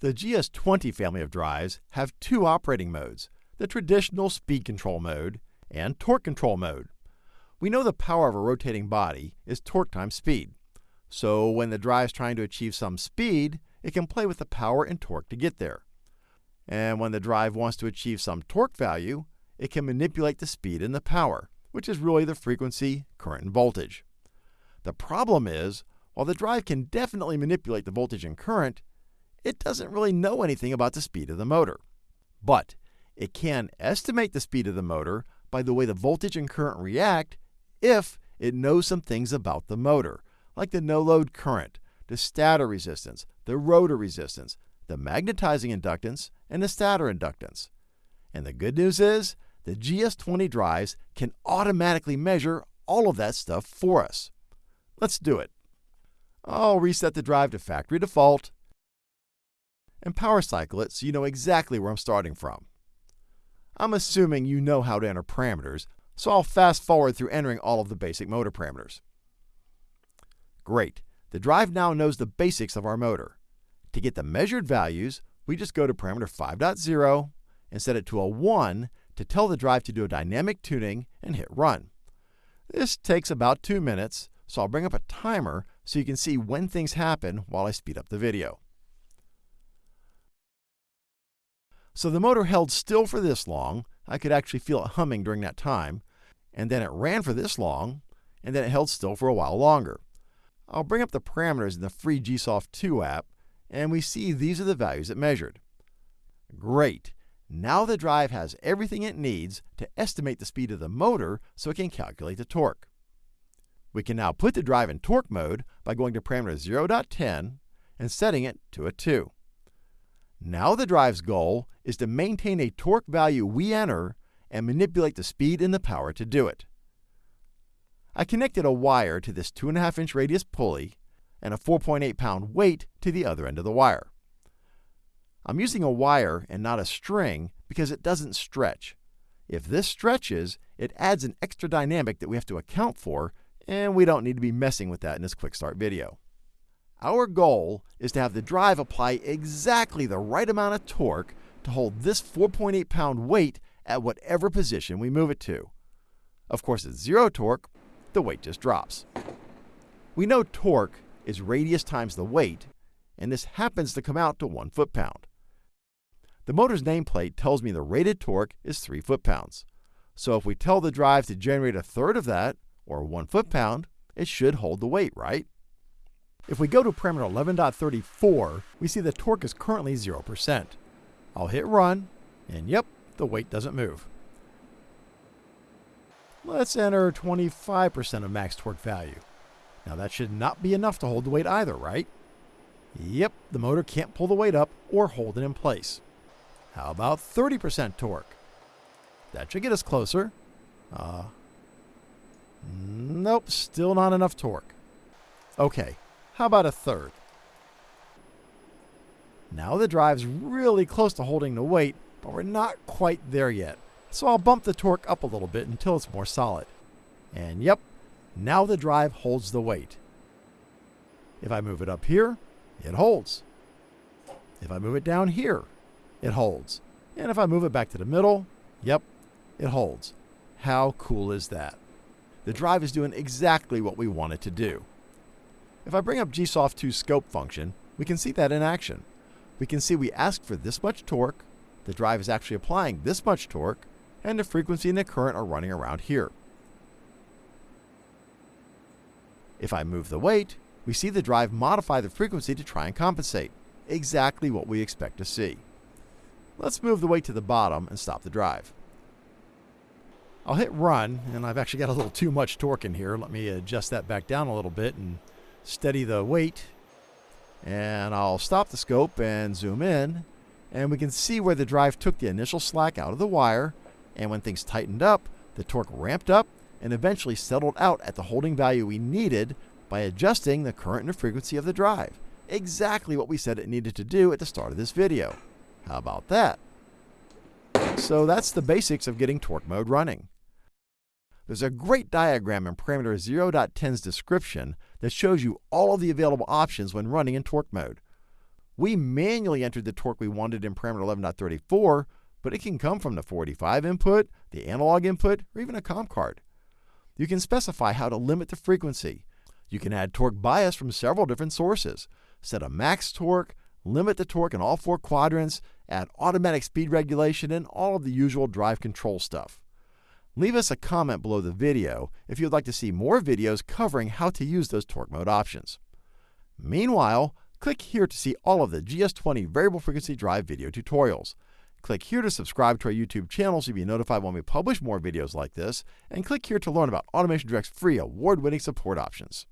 The GS20 family of drives have two operating modes, the traditional speed control mode and torque control mode. We know the power of a rotating body is torque times speed. So when the drive is trying to achieve some speed, it can play with the power and torque to get there. And when the drive wants to achieve some torque value, it can manipulate the speed and the power, which is really the frequency, current, and voltage. The problem is, while the drive can definitely manipulate the voltage and current, it doesn't really know anything about the speed of the motor. But it can estimate the speed of the motor by the way the voltage and current react if it knows some things about the motor, like the no-load current, the stator resistance, the rotor resistance, the magnetizing inductance, and the stator inductance. And the good news is, the GS20 drives can automatically measure all of that stuff for us. Let's do it. I'll reset the drive to factory default and power cycle it so you know exactly where I'm starting from. I'm assuming you know how to enter parameters, so I'll fast forward through entering all of the basic motor parameters. Great. The drive now knows the basics of our motor. To get the measured values, we just go to parameter 5.0 and set it to a 1 to tell the drive to do a dynamic tuning and hit run. This takes about 2 minutes, so I'll bring up a timer so you can see when things happen while I speed up the video. So the motor held still for this long. I could actually feel it humming during that time. And then it ran for this long, and then it held still for a while longer. I'll bring up the parameters in the free GSoft 2 app, and we see these are the values it measured. Great! Now the drive has everything it needs to estimate the speed of the motor so it can calculate the torque. We can now put the drive in torque mode by going to parameter 0.10 and setting it to a 2. Now the drive's goal is to maintain a torque value we enter and manipulate the speed and the power to do it. I connected a wire to this 2.5 inch radius pulley and a 4.8 pound weight to the other end of the wire. I'm using a wire and not a string because it doesn't stretch. If this stretches, it adds an extra dynamic that we have to account for, and we don't need to be messing with that in this quick start video. Our goal is to have the drive apply exactly the right amount of torque to hold this 4.8 pound weight at whatever position we move it to. Of course, at zero torque, the weight just drops. We know torque is radius times the weight, and this happens to come out to 1 foot-pound. The motor's nameplate tells me the rated torque is 3 foot-pounds. So if we tell the drive to generate a third of that, or 1 foot-pound, it should hold the weight, right? If we go to parameter 11.34, we see the torque is currently 0%. I'll hit run, and yep, the weight doesn't move. Let's enter 25% of max torque value. Now that should not be enough to hold the weight either, right? Yep, the motor can't pull the weight up or hold it in place. How about 30% torque? That should get us closer. Uh, nope, still not enough torque. Okay, how about a third? Now the drive's really close to holding the weight, but we're not quite there yet. So I'll bump the torque up a little bit until it's more solid. And yep, now the drive holds the weight. If I move it up here, it holds. If I move it down here, it holds. And if I move it back to the middle, yep, it holds. How cool is that? The drive is doing exactly what we want it to do. If I bring up GSoft 2 scope function, we can see that in action. We can see we asked for this much torque, the drive is actually applying this much torque, and the frequency and the current are running around here. If I move the weight, we see the drive modify the frequency to try and compensate, exactly what we expect to see. Let's move the weight to the bottom and stop the drive. I'll hit run, and I've actually got a little too much torque in here. Let me adjust that back down a little bit and steady the weight. And I'll stop the scope and zoom in. And we can see where the drive took the initial slack out of the wire. And when things tightened up, the torque ramped up and eventually settled out at the holding value we needed by adjusting the current and frequency of the drive. Exactly what we said it needed to do at the start of this video. How about that? So that's the basics of getting torque mode running. There's a great diagram in parameter 0.10's description that shows you all of the available options when running in torque mode. We manually entered the torque we wanted in parameter 11.34, but it can come from the 485 input, the analog input, or even a COM card. You can specify how to limit the frequency. You can add torque bias from several different sources. Set a max torque, limit the torque in all four quadrants, add automatic speed regulation, and all of the usual drive control stuff. Leave us a comment below the video if you'd like to see more videos covering how to use those torque mode options. Meanwhile, click here to see all of the GS20 variable frequency drive video tutorials. Click here to subscribe to our YouTube channel so you'll be notified when we publish more videos like this, and click here to learn about Automation Direct's free award-winning support options.